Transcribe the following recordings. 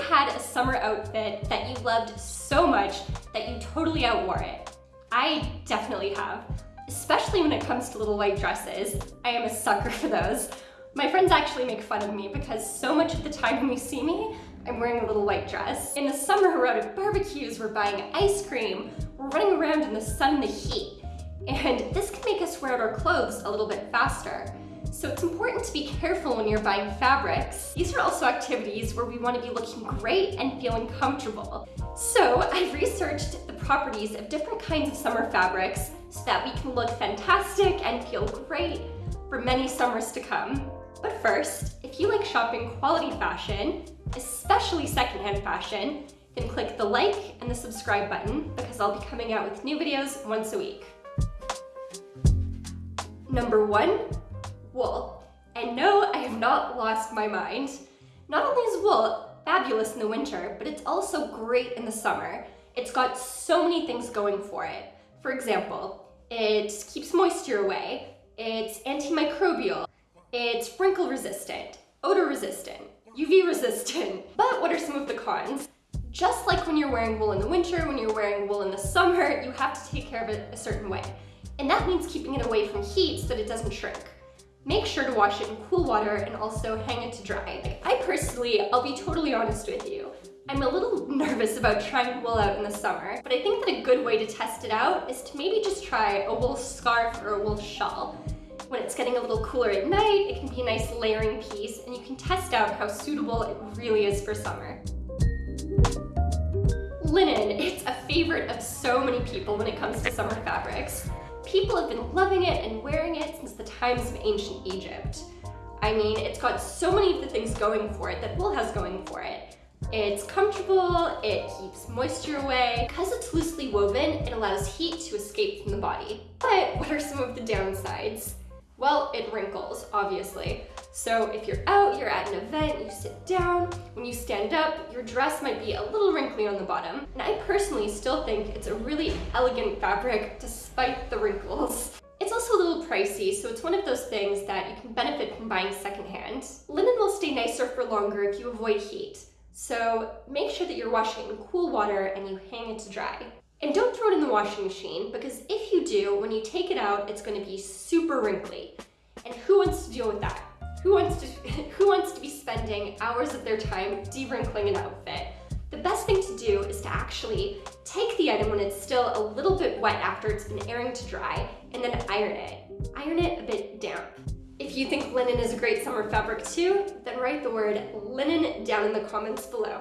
had a summer outfit that you loved so much that you totally outwore it? I definitely have, especially when it comes to little white dresses. I am a sucker for those. My friends actually make fun of me because so much of the time when you see me, I'm wearing a little white dress. In the summer, we're out at barbecues, we're buying ice cream, we're running around in the sun and the heat. And this can make us wear out our clothes a little bit faster. So it's important to be careful when you're buying fabrics. These are also activities where we want to be looking great and feeling comfortable. So I've researched the properties of different kinds of summer fabrics so that we can look fantastic and feel great for many summers to come. But first, if you like shopping quality fashion, especially secondhand fashion, then click the like and the subscribe button because I'll be coming out with new videos once a week. Number one, wool. And no, I have not lost my mind. Not only is wool fabulous in the winter, but it's also great in the summer. It's got so many things going for it. For example, it keeps moisture away, it's antimicrobial, it's wrinkle resistant, odor resistant, UV resistant. But what are some of the cons? Just like when you're wearing wool in the winter, when you're wearing wool in the summer, you have to take care of it a certain way. And that means keeping it away from heat so that it doesn't shrink. Make sure to wash it in cool water and also hang it to dry. I personally, I'll be totally honest with you, I'm a little nervous about trying wool out in the summer, but I think that a good way to test it out is to maybe just try a wool scarf or a wool shawl. When it's getting a little cooler at night, it can be a nice layering piece and you can test out how suitable it really is for summer. Linen, it's a favorite of so many people when it comes to summer fabrics. People have been loving it and wearing it since the times of ancient Egypt. I mean, it's got so many of the things going for it that wool has going for it. It's comfortable, it keeps moisture away. Because it's loosely woven, it allows heat to escape from the body. But what are some of the downsides? Well, it wrinkles, obviously. So if you're out, you're at an event, you sit down, when you stand up, your dress might be a little wrinkly on the bottom. And I personally still think it's a really elegant fabric despite the wrinkles. It's also a little pricey, so it's one of those things that you can benefit from buying secondhand. Linen will stay nicer for longer if you avoid heat. So make sure that you're washing in cool water and you hang it to dry. And don't throw it in the washing machine because if you do, when you take it out, it's gonna be super wrinkly. And who wants to deal with that? Who wants to, who wants to be spending hours of their time de-wrinkling an outfit? The best thing to do is to actually take the item when it's still a little bit wet after it's been airing to dry and then iron it. Iron it a bit damp. If you think linen is a great summer fabric too, then write the word linen down in the comments below.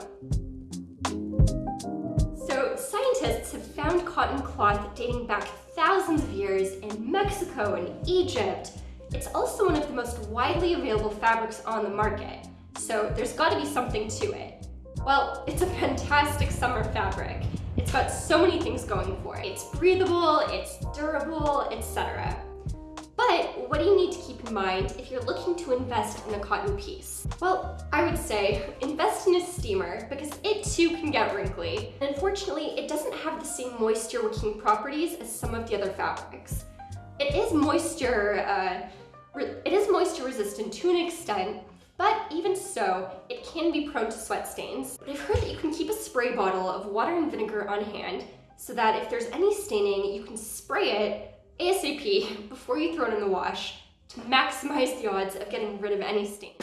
Scientists have found cotton cloth dating back thousands of years in Mexico and Egypt. It's also one of the most widely available fabrics on the market, so there's gotta be something to it. Well, it's a fantastic summer fabric. It's got so many things going for it. It's breathable, it's durable, etc. What do you need to keep in mind if you're looking to invest in a cotton piece? Well, I would say invest in a steamer because it too can get wrinkly. Unfortunately, it doesn't have the same moisture wicking properties as some of the other fabrics. It is moisture, uh, it is moisture resistant to an extent, but even so, it can be prone to sweat stains. But I've heard that you can keep a spray bottle of water and vinegar on hand so that if there's any staining, you can spray it ASAP before you throw it in the wash to maximize the odds of getting rid of any stain.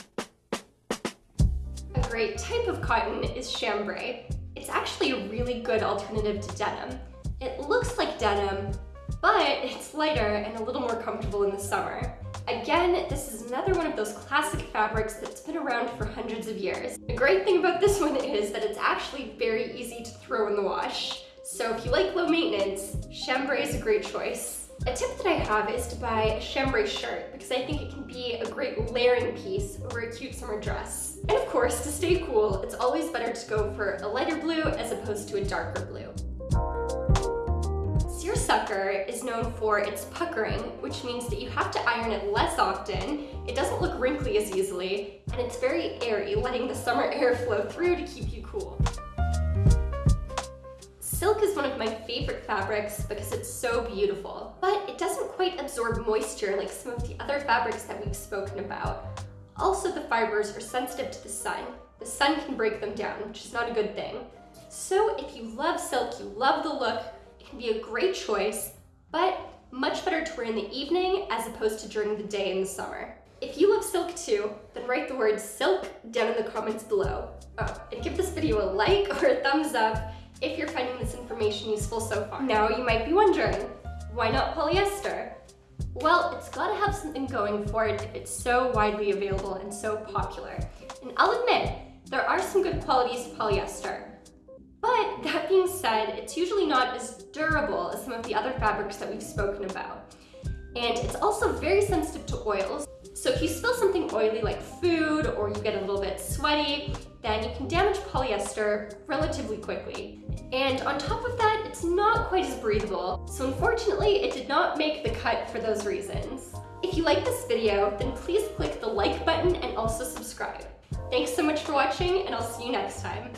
A great type of cotton is chambray. It's actually a really good alternative to denim. It looks like denim, but it's lighter and a little more comfortable in the summer. Again, this is another one of those classic fabrics that's been around for hundreds of years. The great thing about this one is that it's actually very easy to throw in the wash. So if you like low maintenance, chambray is a great choice. A tip that I have is to buy a chambray shirt because I think it can be a great layering piece over a cute summer dress. And of course, to stay cool, it's always better to go for a lighter blue as opposed to a darker blue. Seersucker is known for its puckering, which means that you have to iron it less often, it doesn't look wrinkly as easily, and it's very airy, letting the summer air flow through to keep you cool. Silk is one of my favorite fabrics because it's so beautiful, but it doesn't quite absorb moisture like some of the other fabrics that we've spoken about. Also, the fibers are sensitive to the sun. the sun can break them down, which is not a good thing. So if you love silk, you love the look, it can be a great choice, but much better to wear in the evening as opposed to during the day in the summer. If you love silk too, then write the word silk down in the comments below. Oh, and give this video a like or a thumbs up if you're finding information useful so far. Now you might be wondering, why not polyester? Well, it's gotta have something going for it if it's so widely available and so popular. And I'll admit, there are some good qualities to polyester. But that being said, it's usually not as durable as some of the other fabrics that we've spoken about. And it's also very sensitive to oils. So if you spill something oily like food or you get a little bit sweaty, then you can damage polyester relatively quickly. And on top of that, it's not quite as breathable. So unfortunately, it did not make the cut for those reasons. If you like this video, then please click the like button and also subscribe. Thanks so much for watching, and I'll see you next time.